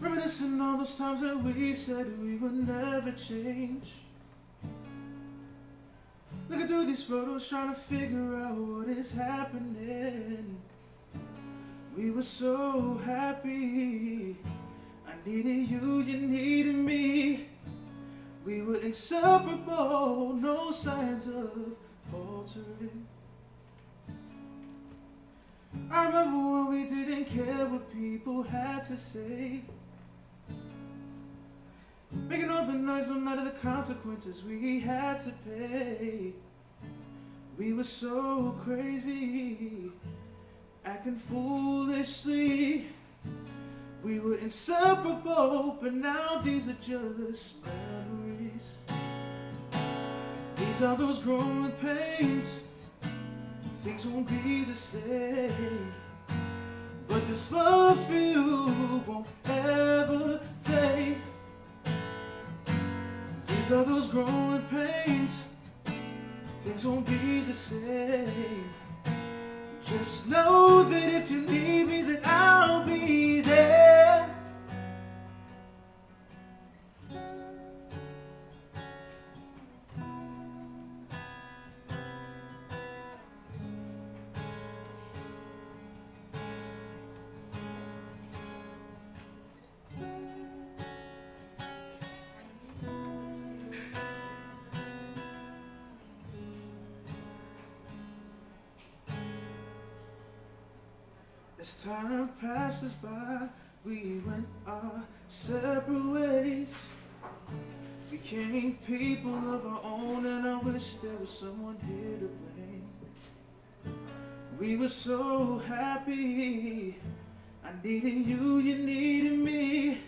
Reminiscing all those times that we said we would never change. Looking through these photos, trying to figure out what is happening. We were so happy. I needed you, you needed me. We were inseparable, no signs of faltering. I remember when we didn't care what people had to say. Making all the noise no matter the consequences we had to pay. We were so crazy, acting foolishly. We were inseparable, but now these are just memories. These are those growing pains. Things won't be the same. But this love for you won't Are those growing pains. Things won't be the same. Just know As time passes by, we went our separate ways. Became people of our own, and I wish there was someone here to blame. We were so happy. I needed you, you needed me.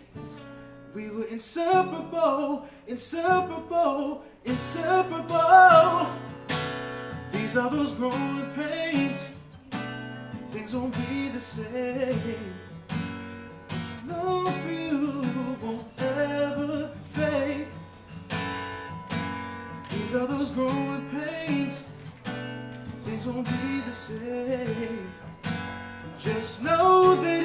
We were inseparable, inseparable, inseparable. These are those growing pains things won't be the same. For you won't ever fade. These are those growing pains. Things won't be the same. Just know that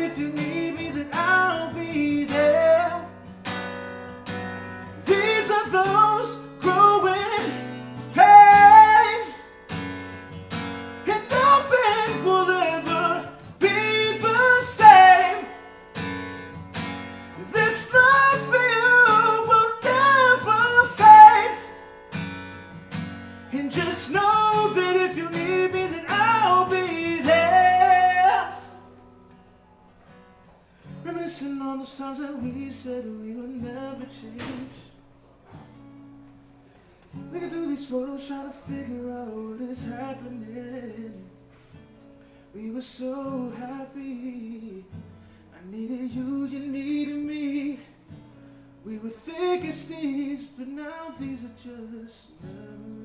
we said we would never change. Looking through these photos, trying to figure out what is happening. We were so happy. I needed you, you needed me. We were thick as thieves, but now these are just memories.